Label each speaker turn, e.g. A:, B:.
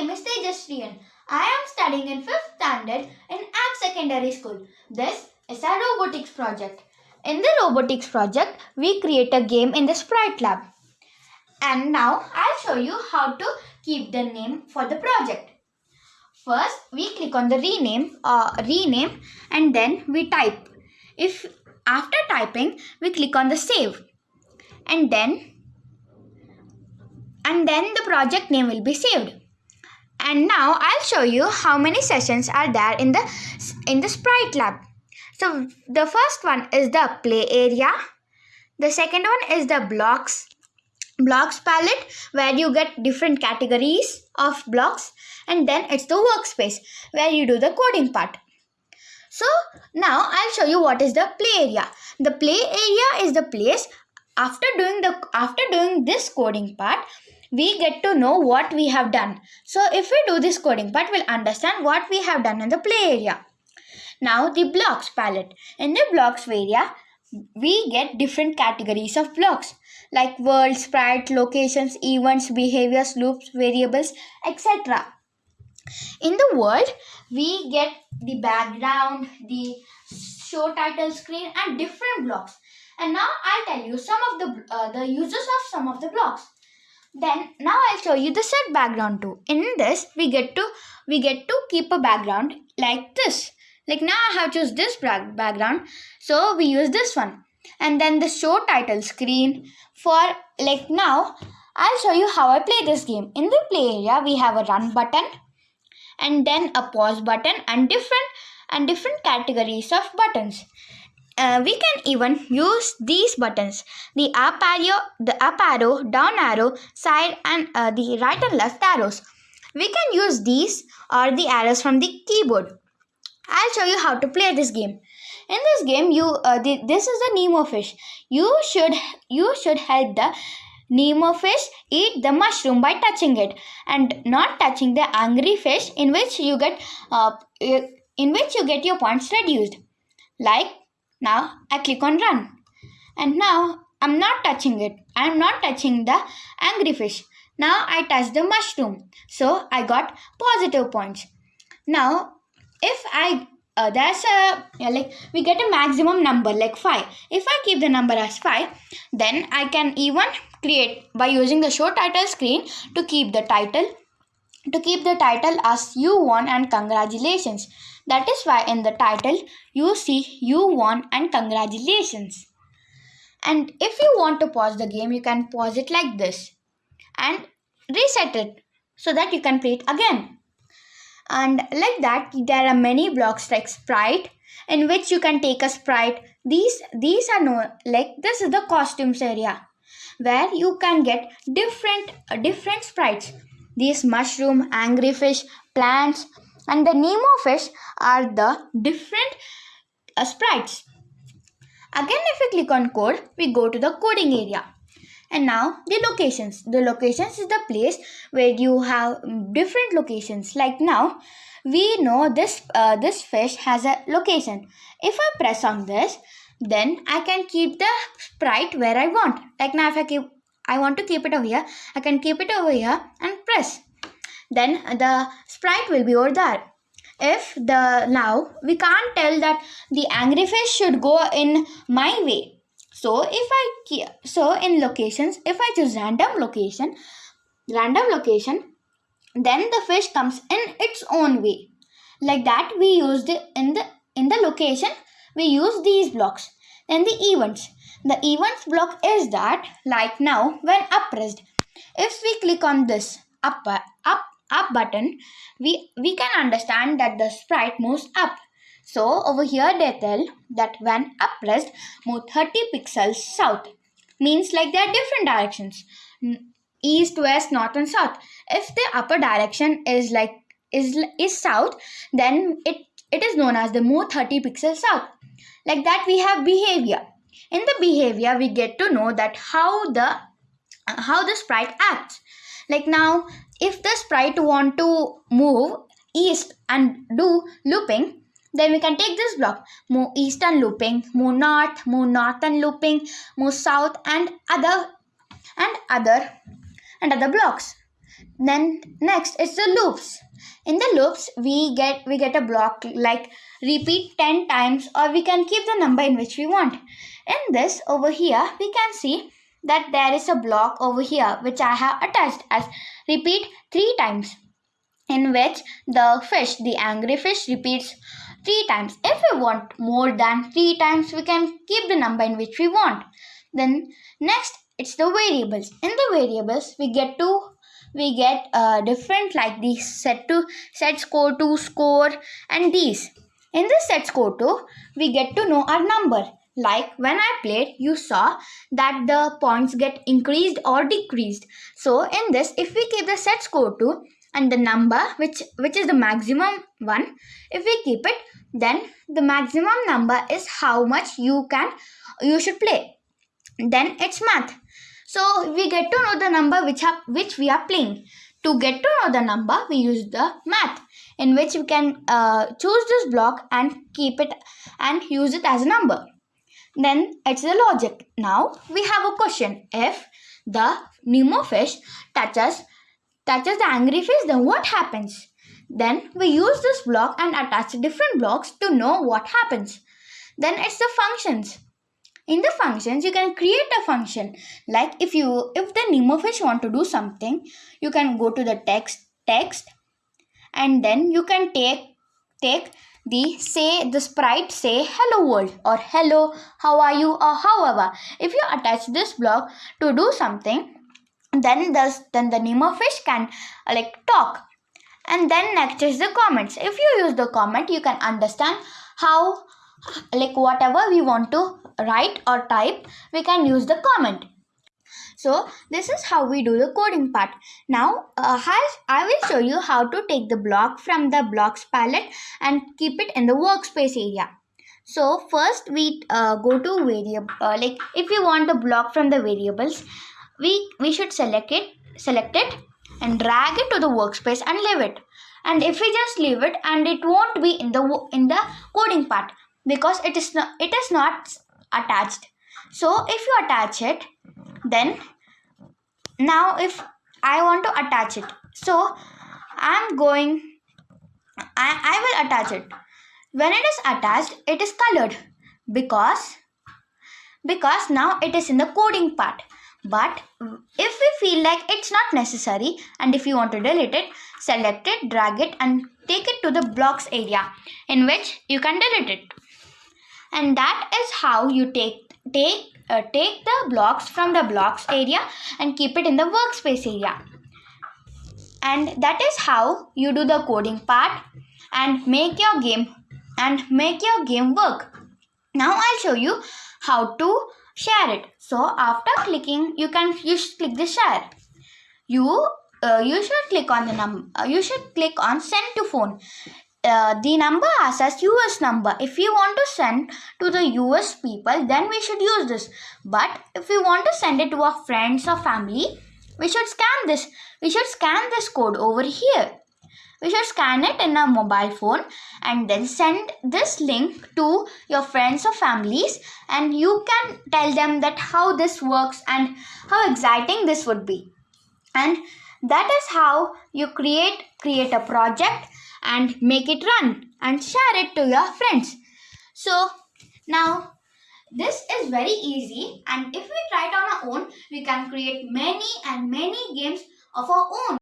A: name is. I am studying in 5th standard in Ag Secondary School. This is our robotics project. In the robotics project, we create a game in the Sprite Lab. And now I'll show you how to keep the name for the project. First, we click on the rename or rename and then we type. If after typing, we click on the save and then and then the project name will be saved. And now I'll show you how many sessions are there in the in the Sprite Lab. So the first one is the play area. The second one is the blocks blocks palette where you get different categories of blocks and then it's the workspace where you do the coding part. So now I'll show you what is the play area. The play area is the place after doing the after doing this coding part we get to know what we have done. So if we do this coding part we'll understand what we have done in the play area. Now the blocks palette. In the blocks area we get different categories of blocks like world, sprite, locations, events, behaviors, loops, variables, etc. In the world, we get the background, the show title screen and different blocks. And now I'll tell you some of the uh, the uses of some of the blocks. Then now I'll show you the set background too. In this, we get to we get to keep a background like this. Like now I have choose this background, so we use this one. And then the show title screen for like now I'll show you how I play this game. In the play area, we have a run button and then a pause button and different and different categories of buttons. Uh, we can even use these buttons. The up arrow the up arrow down arrow side and uh, the right and left arrows. We can use these or the arrows from the keyboard. I'll show you how to play this game. In this game you uh, the, this is the nemo fish. You should you should help the nemo fish eat the mushroom by touching it and not touching the angry fish in which you get uh, in which you get your points reduced. Like now I click on run. And now I'm not touching it. I'm not touching the angry fish. Now I touch the mushroom. So I got positive points. Now if I uh, there's a yeah, like we get a maximum number like 5 if i keep the number as 5 then i can even create by using the show title screen to keep the title to keep the title as you won and congratulations that is why in the title you see you won and congratulations. And if you want to pause the game, you can pause it like this and reset it so that you can play it again. And like that, there are many blocks like sprite in which you can take a sprite. These these are no like this is the costumes area where you can get different different sprites. These mushroom, angry fish, plants, and the Nemo fish are the different uh, sprites. Again, if we click on code, we go to the coding area. And now the locations. The locations is the place where you have different locations. Like now, we know this uh, this fish has a location. If I press on this, then I can keep the sprite where I want. Like now, if I keep I want to keep it over here, I can keep it over here and press then the sprite will be over there. If the now we can't tell that the angry fish should go in my way. So if i so in locations if i choose random location random location then the fish comes in its own way. Like that we used in the in the location we use these blocks. Then the events. The events block is that like now when up pressed if we click on this up up up button, we, we can understand that the sprite moves up. So over here they tell that when up pressed, move 30 pixels south. Means like there are different directions. East, west, north and south. If the upper direction is like is, is south, then it, it is known as the move 30 pixels south. Like that we have behavior. In the behavior, we get to know that how the how the sprite acts. Like now, if the sprite want to move east and do looping then we can take this block. Move east and looping move north move north and looping move south and other and other and other blocks. Then next is the loops. In the loops we get we get a block like repeat 10 times or we can keep the number in which we want. In this over here we can see that there is a block over here which i have attached as repeat 3 times in which the fish the angry fish repeats 3 times. If we want more than 3 times we can keep the number in which we want. Then next it's the variables. In the variables we get to we get uh, different like the set to set score to score and these. In the set score to we get to know our number like when i played you saw that the points get increased or decreased so in this if we keep the set score to and the number which which is the maximum one if we keep it then the maximum number is how much you can you should play then it's math so we get to know the number which, have, which we are playing. To get to know the number, we use the math in which we can uh, choose this block and keep it and use it as a number. Then it's the logic. Now we have a question. If the Nemo fish touches touches the angry fish, then what happens? Then we use this block and attach different blocks to know what happens. Then it's the functions in the functions you can create a function like if you if the Nemo fish want to do something you can go to the text text and then you can take take the say the sprite say hello world or hello how are you or however. If you attach this block to do something then the then the nemo fish can uh, like talk. And then next is the comments. If you use the comment you can understand how like whatever we want to write or type we can use the comment so this is how we do the coding part. Now uh, i will show you how to take the block from the blocks palette and keep it in the workspace area. So first we uh, go to variable uh, like if we want the block from the variables we we should select it select it and drag it to the workspace and leave it. And if we just leave it and it won't be in the in the coding part because it is not it is not attached. So if you attach it then now if I want to attach it so I'm going I, I will attach it. When it is attached it is colored because because now it is in the coding part. But if we feel like it's not necessary and if you want to delete it select it drag it and take it to the blocks area in which you can delete it. And that is how you take take uh, take the blocks from the blocks area and keep it in the workspace area. And that is how you do the coding part and make your game and make your game work. Now i'll show you how to share it. So after clicking you can you should click the share. You uh, you should click on the num uh, you should click on send to phone uh, the number asks as US number. If we want to send to the US people, then we should use this. But if we want to send it to our friends or family, we should scan this. We should scan this code over here. We should scan it in our mobile phone and then send this link to your friends or families and you can tell them that how this works and how exciting this would be. And that is how you create create a project and make it run and share it to your friends. So now this is very easy and if we try it on our own, we can create many and many games of our own.